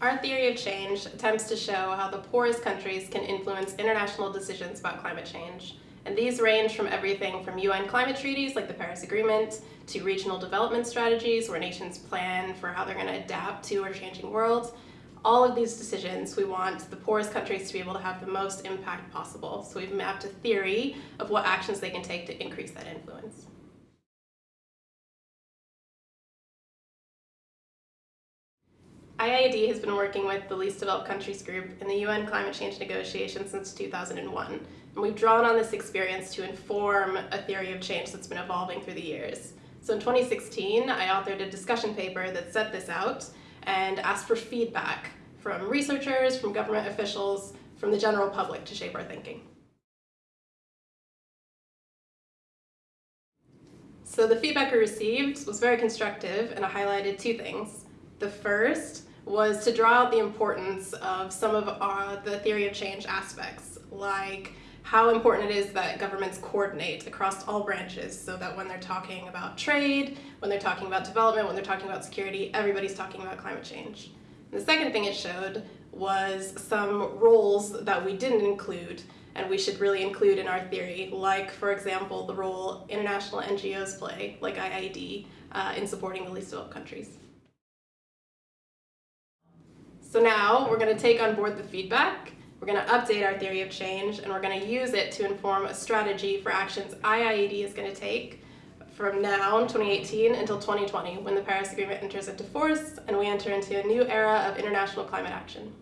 Our theory of change attempts to show how the poorest countries can influence international decisions about climate change. And these range from everything from UN climate treaties like the Paris Agreement to regional development strategies where nations plan for how they're going to adapt to a changing world. All of these decisions, we want the poorest countries to be able to have the most impact possible. So we've mapped a theory of what actions they can take to increase that influence. IIED has been working with the Least Developed Countries Group in the UN climate change negotiations since 2001. And we've drawn on this experience to inform a theory of change that's been evolving through the years. So in 2016, I authored a discussion paper that set this out and asked for feedback from researchers, from government officials, from the general public to shape our thinking. So the feedback we received was very constructive and I highlighted two things. The first was to draw out the importance of some of our, the theory of change aspects, like how important it is that governments coordinate across all branches so that when they're talking about trade, when they're talking about development, when they're talking about security, everybody's talking about climate change. And the second thing it showed was some roles that we didn't include and we should really include in our theory, like, for example, the role international NGOs play, like IIED, uh, in supporting the least developed countries. So now we're going to take on board the feedback, we're going to update our theory of change, and we're going to use it to inform a strategy for actions IIED is going to take from now, 2018, until 2020, when the Paris Agreement enters into force and we enter into a new era of international climate action.